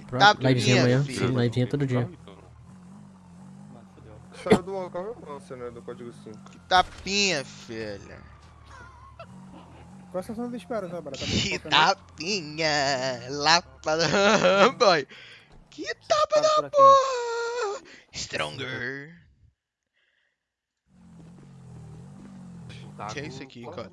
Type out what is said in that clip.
Tá tá ah, pronto. Livezinha amanhã. filho. Sim, livezinha todo dia. Saiu do local você, né? Do código 5. Que tapinha, filha. Qual é a sensação de espera, né, Bra? Tá, tá Que tapinha. Lapa da... Boy. Que tapa da porra. Stronger. Que é isso aqui, cara?